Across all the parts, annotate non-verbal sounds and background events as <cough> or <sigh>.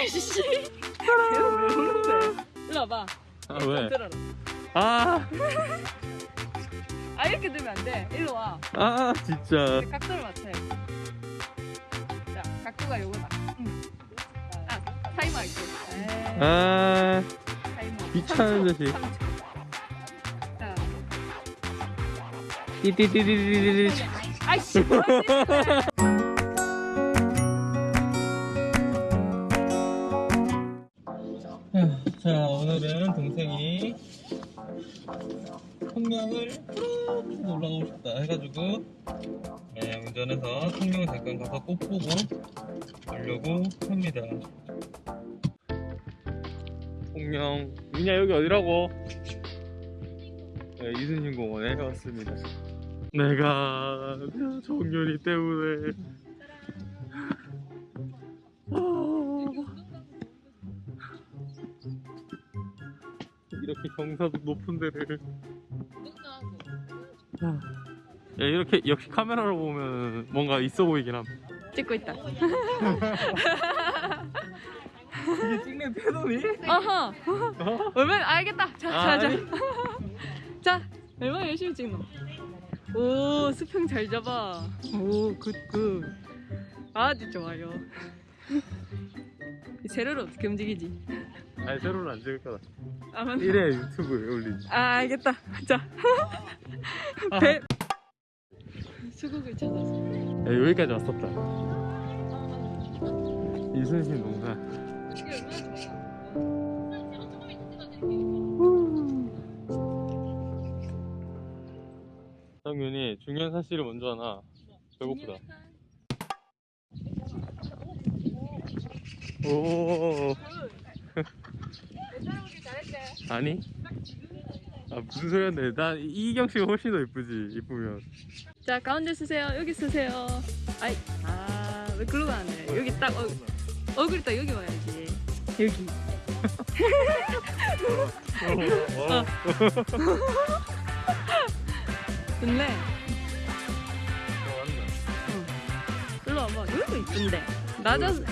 아이씨. 왜 우는데? 일로 와봐. 아 왜? 들어라. 아, 아 이렇게 들면 안 돼. 일로 와. 아 진짜. 각도를 맞춰야 돼. 자, 각도가 요거다. 응. 아, 타이머. 에이, 아, 타이머. 귀찮은 3초, 자식. 3초. 자, 띠띠띠띠띠띠. 아이씨, 푸르르 올라가고 싶다 해가지고 네, 운전해서 통영 잠깐 가서 꽃 보고 오려고 합니다. 통영, 민야 여기 어디라고? 네, 이순신 공원에 왔습니다. 내가 정연이 때문에 아, 이렇게 경사도 높은 데를 야, 이렇게 역시 카메라로 보면 뭔가 있어 보이긴 함 찍고 있다. 이게 찍는 태도니? 어허. 어? 얼마나 알겠다. 자, 아, 자, 자. 아니. <laughs> 자, 얼마나 열심히 찍노? 오, 수평 잘 잡아. 오, good, good. 아주 좋아요. 이 세로를 어떻게 움직이지? 아니 세로는 안 찍을 거다 아, 맞나? 이래 유튜브에 올리지 아, 알겠다. 자. <laughs> 배. 수국을 찾아서. 야, 여기까지 왔었다 이순신 농사. 성윤이 중요한 사실을 먼저 하나 배고프다 오. 아니 아 무슨 소리 하는데 난 이경 씨가 훨씬 더 이쁘지 이쁘면 자, 가운데 쓰세요. 여기 쓰세요. 아이, 아, 왜 글로 가는데? 여기 딱, 어, 얼굴이 딱 여기 와야지. 여기. 어. 좋네. 좋아한다. 일로 와봐. 여기도 이쁜데. 낮아서,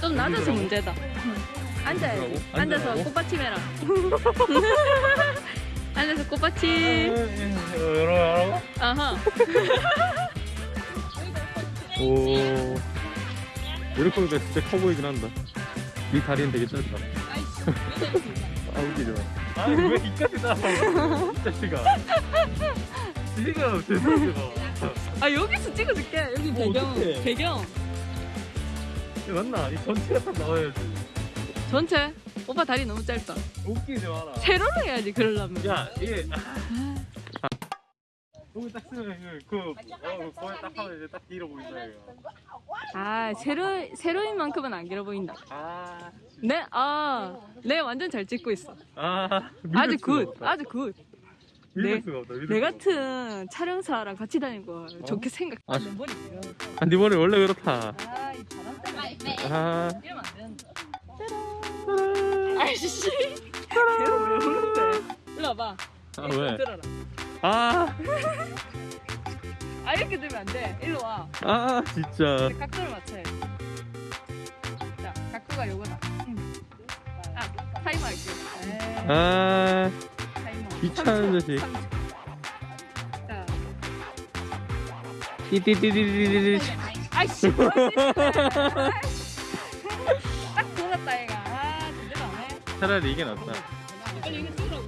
좀 낮아서? 문제다. 앉아야지. 여기라고? <laughs> 앉아서? 꽃받침 해라. 앉아서 꽃받침. 열어요 아하. 오 이렇게 보니까 진짜 커 보이긴 한다 네 다리는 되게 짧다 아 웃기지 마 아니 왜 이까지 나와 이 자식아 지가 죄송해가 아, 여기서 찍어줄게. 여기 어, 배경. 어떡해. 배경. 맞나? 이 전체가 딱 나와야지 전체. 오빠 다리 너무 짧다. 웃기지 마라 세로로 해야지, 그러려면. 야 이게 아. 거기 딱 쓰면 그, 그, 어, 거기 딱 하면 이제 딱 길어 보인다 이거 아, 세로, 세로인 만큼은 안 길어 보인다. 아, 네, 아, 네, 완전 잘 찍고 있어. 아 아주 good. 아주 good. 믿을 내- 없다 내 수가 없다. 같은 촬영사랑 같이 다니고 좋게 생각. 아, 머리. 아, 네 머리 원래 그렇다 아, 이 바람 때문에. 아 이러면 안 된다. 아이씨. 왜 우는데? 일로 와봐. 아, 왜? 들어라. 아, 아, 이렇게 들면 안 돼. 일로 와. 아, 진짜. 각도를 맞춰야 돼. 자, 각도가 요거다. 응. 아, 타이머 할게. 아, 타이머. 귀찮은 3초, 자식. 3초. 자, 띠띠띠띠띠띠. 아이씨, 차라리 이게 낫다. 빨리 이거 찍으라고.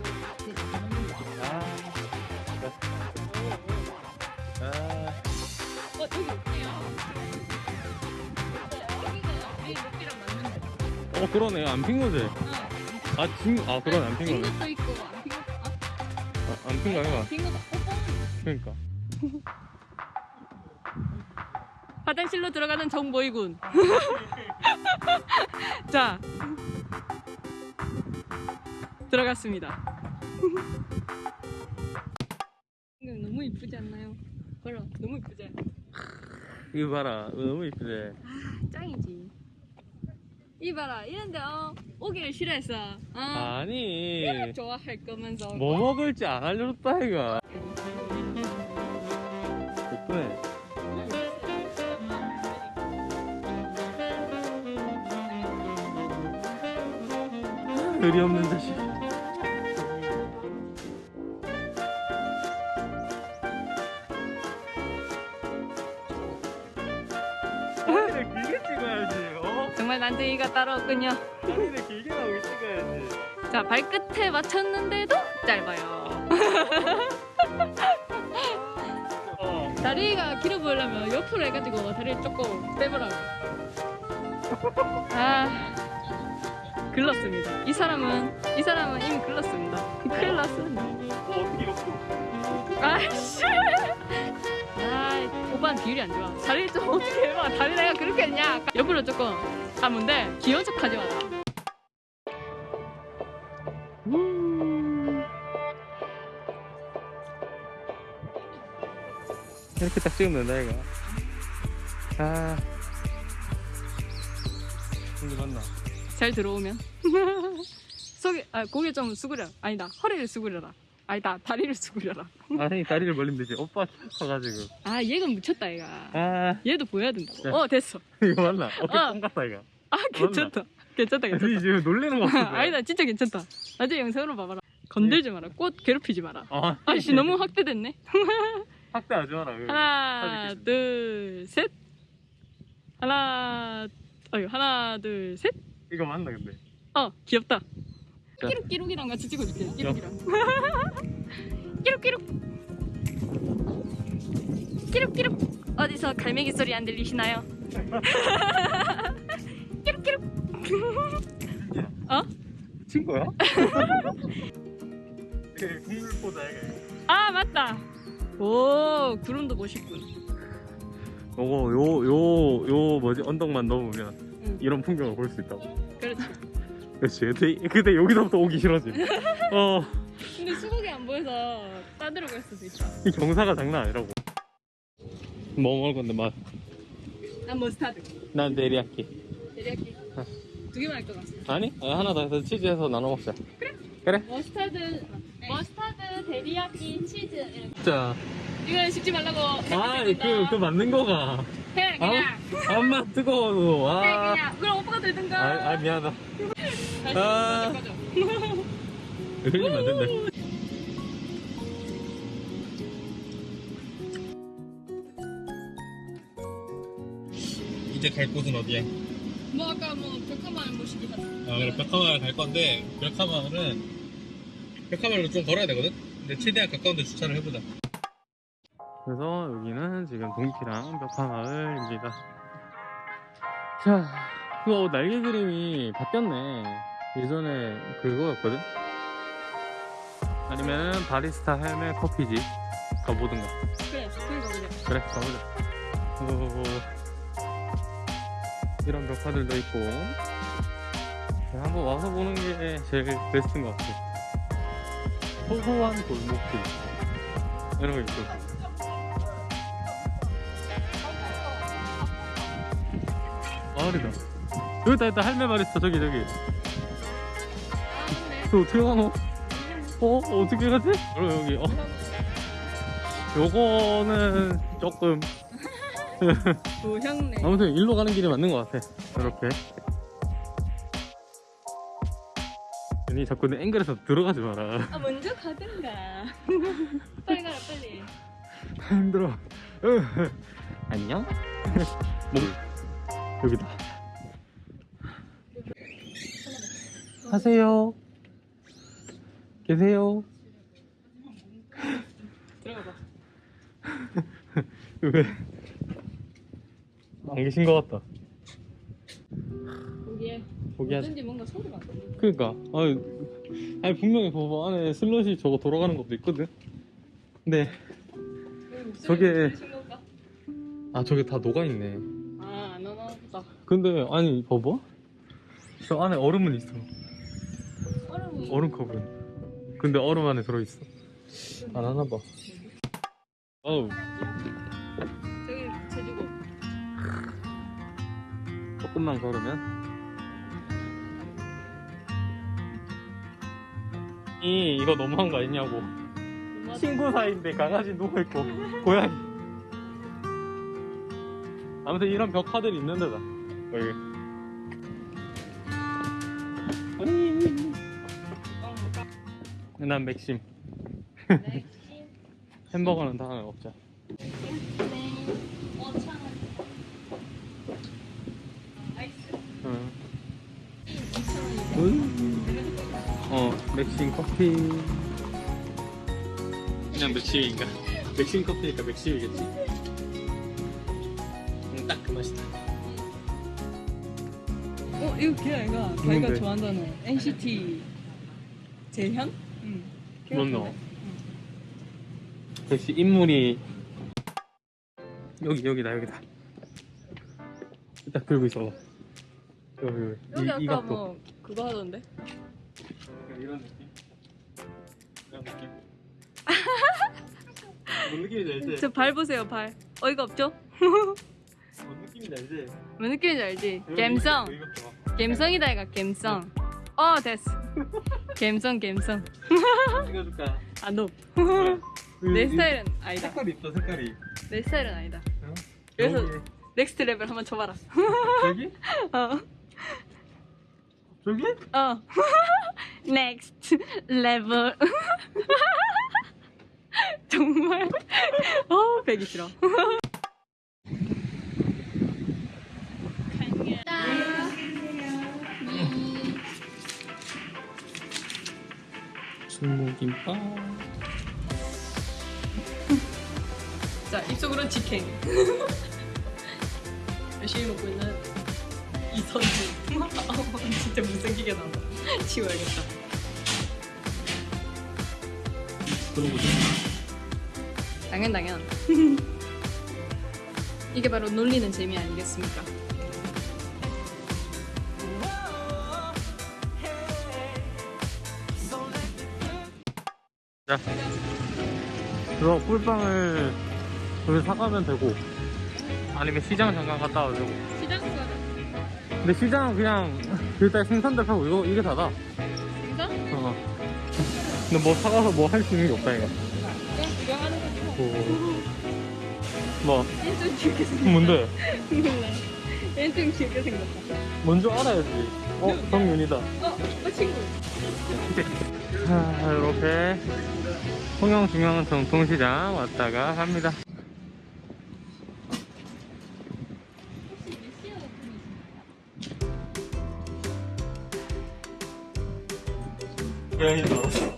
아, 아, 어, 여기 어때요? 어, 그러네. 안핀 거지? 어. 아, 진, 아, 그러네. 안핀핀 거네. 것도 있고, 안핀 것도, 아, 아, 안핀 거 것도, 뽀뽀. 그러니까. 화장실로 들어가는 정보이군. <laughs> 자, 들어갔습니다. 이거 너무 이쁘지 않나요? 봐라, 너무 이쁘지? 이거 봐라. 이거 너무 이쁘지? 짱이지. 이 봐라, 이런데 어 오기를 싫어했어. 어, 아니. 좋아할 거면서. 뭐 먹을지 안 알려줬다, 이가. 예쁘네. 의리 없는 자식. 정말 난쟁이가 따로 없군요. 다리를 길게 나오게 찍어야지. 자 발끝에 맞췄는데도 짧아요. 어. 다리가 길어 보이려면 옆으로 해가지고 다리를 조금 빼보라고. 아 글렀습니다. 이 사람은 이 사람은 이미 글렀습니다. 큰일 났습니다. 어, 어떻게 이렇게. 아이씨. 아 오빠는 비율이 안 좋아. 다리 좀 어떻게 해봐. 다리 내가 그렇게 했냐. 옆으로 조금 돼. 귀여운 척 하지 마라. 이렇게 딱 찍으면 된다, 이거. 아. 근데 맞나? 잘 들어오면. <laughs> 속에 아 고개 좀 수그려. 아니다 허리를 수그려라. 아니다 다리를 수그려라. 아니, 다리를 벌리면 되지. 오빠 커가지고. 아 얘가 묻혔다 얘가. 아, 얘도 보여야 된다. 야. 어 됐어. 이거 맞나? 어깨 어. 뻥 같다, 이거. 아 괜찮다. 괜찮다 아니, 괜찮다. 지금 놀리는 거 같은데. 아니다 진짜 괜찮다. 나중에 영상으로 봐봐라. 건들지 마라. 꽃 괴롭히지 마라. 아, 아씨 너무 확대됐네. <laughs> 확대하지 마라. 하나 사진 둘 셋. 하나 어유 하나 둘 셋. 이거 맞나, 근데? 어 귀엽다. 자. 끼룩 끼룩이랑 같이 찍어줄게. 끼룩끼룩. <laughs> 끼룩 끼룩. 끼룩 끼룩. 어디서 갈매기 소리 안 들리시나요? <laughs> 끼룩 끼룩. 어? 친 거야? 그 국물보다. 아 맞다. 오 구름도 멋있군. 요거 요 요 요 뭐지 언덕만 넘으면 응. 이런 풍경을 볼 수 있다고. 그렇지. 그렇지. 근데, 근데 여기서부터 오기 싫어지. <laughs> 어, 근데 수국이 안 보여서 따들어 갈 수도 있다. 이 경사가 장난 아니라고. 뭐 먹을 건데 맛? 난 머스타드. 난 데리야끼. 데리야끼. 어. 두 개만 할 것 같아. 아니? 아, 하나 더 해서 치즈해서 나눠 먹자. 그래? 머스타드, 머스타드, 데리야끼, 치즈. 이렇게. 자, 이거 식지 말라고. 아, 그, 그 맞는 거가. 해 그냥. 아, 엄마 뜨거워. 해 아, 그냥. 그럼 오빠가 들든가. 아, 아 미안하다. 아. 흘리면 안 된다. 이제 갈 곳은 어디야? 뭐 아까 뭐 벽화만 모시기 하자. 아 그래 벽화마을 갈 건데 벽화마을은 벽화마을로 좀 걸어야 되거든? 근데 최대한 가까운 데 주차를 해보자 그래서 여기는 지금 동키랑 벽화마을입니다 자 그거 날개 그림이 바뀌었네 예전에 그거였거든? 아니면 바리스타 헬멧 커피집 가보든가. 그래, 그래 가보자. 그래 가보자. 오, 이런 벽화들도 있고. 네, 한번 와서 보는 게 제일 베스트인 것 같아. 소소한 골목길. 이런 거 있고 마을이다. 여기다 있다 할매 바리스타 저기 저기 어떻게 가노? 어? 어떻게 가지? 그럼 여기 어 요거는 조금 <laughs> 도형네. 아무튼 일로 가는 길이 맞는 것 같아. 이렇게. 괜히 자꾸 내 앵글에서 들어가지 마라. 아 먼저 가든가. <laughs> 빨리 가라 빨리. 힘들어. 으. 안녕? <laughs> 뭐? 여기다. 하세요. 계세요. 들어가 봐. <laughs> 왜? 안 계신 것 같다. 거기에. 어쩐지 뭔가 소리가 안 들려. 그니까 아니, 아니 분명히 봐봐 안에 슬롯이 저거 돌아가는 것도 있거든 근데 저게-? 아 저게 다 녹아있네 아, 안 보다. 근데 아니 봐봐 저 안에 얼음은 있어 얼음이. 얼음컵은 근데 얼음 안에 들어있어. 안 하나봐. 어우. 저기 제주고. 조금만 걸으면. 이 이거 너무한 거 아니냐고. 친구 사이인데 강아지 누워있고. 고양이. 아무튼 이런 벽화들이 있는 데다. 여기 난 맥심. <laughs> 햄버거는 다음에 먹자. 응. 어, 맥심 커피. 그냥 맥심인가? 맥심 커피니까 맥심이겠지. 음, 딱그 맛이다. 어 이거 걔 아이가 자기가? 좋아한다는 NCT 재현? 응. 같은데? 너? 역시 인물이 여기 여기다 여기다. 딱 들고 있어. 여기 여기. 여기 이, 아까 이 각도. 뭐 그거 하던데? 이런 느낌? 이런 느낌? <laughs> 뭔 느낌인지 알지? 저 발 보세요 발 어이가 없죠? 뭔 느낌인지 알지? 뭔 느낌인지 알지? 갬성. 갬성이다 이가 갬성 어 됐어. 갬성 갬성. 찍어줄까? 아노 그, 내 이- 스타일은 아니다. 색깔이 있어 색깔이. 내 스타일은 아니다. 어? 그래서- 여기, Next Level 한번 쳐봐라. 여기? <laughs> 어. 저기? 어. <laughs> 넥스트 레벨 <laughs> 정말? 어 배기 싫어 중국김밥. 자 입속으로 직행. <laughs> 열심히 먹고 있는 이선주. 아, <laughs> 진짜 못생기게 나온다. 치워야겠다. 그러고 당연 당연. <laughs> 이게 바로 놀리는 재미 아니겠습니까 자 그거 꿀빵을 여기 사가면 되고. 아니면 시장 잠깐 갔다 와도 되고. 시장 가자 근데 시장은 그냥 일단 생선들 파고 이거 이게 다다. 진짜? 어. 근데 뭐 사가서 뭐 할 수 있는 게 없다 이거. 그럼 그거 하는 거지 뭐. 오. 뭐? 얘좀 귀엽게 생겼다. 뭔데? 몰라 얘좀 귀엽게 생겼다. 먼저 알아야지. 어 성윤이다. 어? 어 친구. 자 이렇게 통영 중앙 전통시장 왔다가 갑니다. 고양이 줄 알았어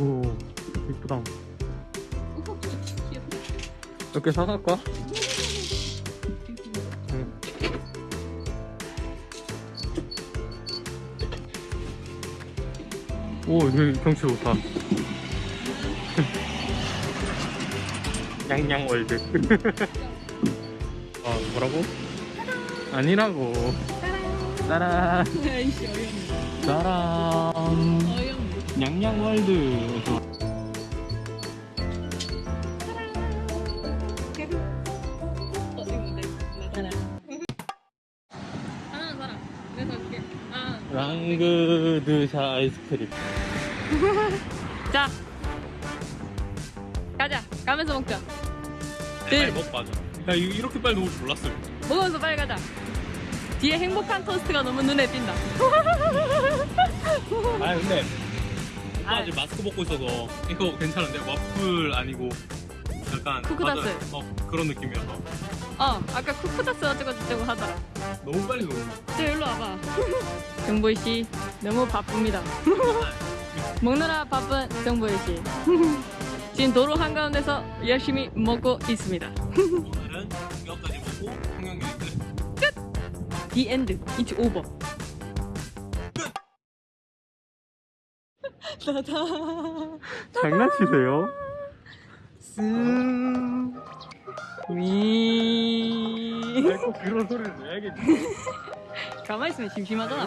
오. 이쁘다 개 사갈까? 오, 여기 경치 좋다. 양양월드. 아, 뭐라고? 아니라고. 따란, 따란. 어이없네 양양월드. 어 하나는 사람 내가 아 랑그드샤 아이스크림. <laughs> 자 가자 가면서 먹자 빨리 네. 먹고 하자. 나 이거 이렇게 빨리 먹을 줄 몰랐어요. 먹으면서 빨리 가자 뒤에 행복한 토스트가 너무 눈에 띈다 <laughs> 아 근데 아. 아직 마스크 벗고 있어서 이거 괜찮은데 와플 아니고 약간 쿠쿠다스. 과자- 어 그런 느낌이어서 어 아까 쿠쿠다스 어쩌고 저쩌고 하더라 너무 빨리 먹는 저 일로 와봐. <laughs> 정보이씨 너무 바쁩니다. <laughs> 먹느라 바쁜 정보이씨. <laughs> 지금 도로 한가운데서 열심히 먹고 있습니다. 오늘은 여기까지 먹고 통영역에 끝. The end. It's over. 나다. 장난치세요? 미. 꼭 그런 소리를 내야겠지 가만히 있으면 심심하잖아